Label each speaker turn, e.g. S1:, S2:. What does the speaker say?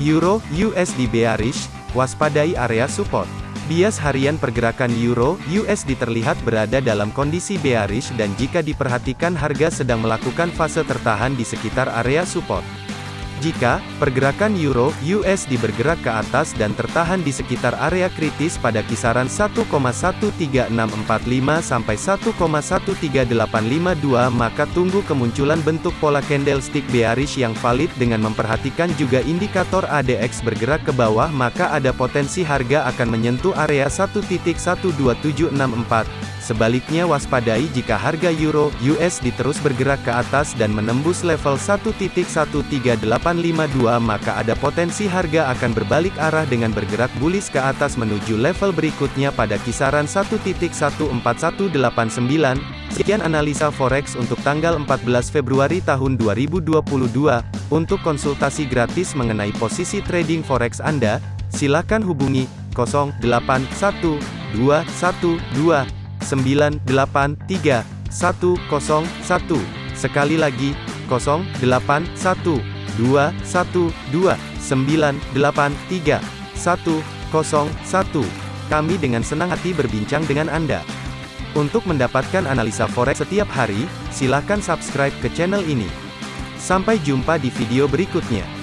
S1: Euro USD bearish, waspadai area support. Bias harian pergerakan Euro USD terlihat berada dalam kondisi bearish dan jika diperhatikan harga sedang melakukan fase tertahan di sekitar area support. Jika pergerakan euro USD bergerak ke atas dan tertahan di sekitar area kritis pada kisaran 1,13645 sampai 1,13852 maka tunggu kemunculan bentuk pola candlestick bearish yang valid dengan memperhatikan juga indikator ADX bergerak ke bawah maka ada potensi harga akan menyentuh area 1.12764 Sebaliknya waspadai jika harga euro USD terus bergerak ke atas dan menembus level 1.13852 maka ada potensi harga akan berbalik arah dengan bergerak bullish ke atas menuju level berikutnya pada kisaran 1.14189. Sekian analisa forex untuk tanggal 14 Februari tahun 2022. Untuk konsultasi gratis mengenai posisi trading forex Anda, silakan hubungi 081212 983 101. Sekali lagi, 0812 123 101. Kami dengan senang hati berbincang dengan Anda. Untuk mendapatkan analisa forex setiap hari, silakan subscribe ke channel ini. Sampai jumpa di video berikutnya.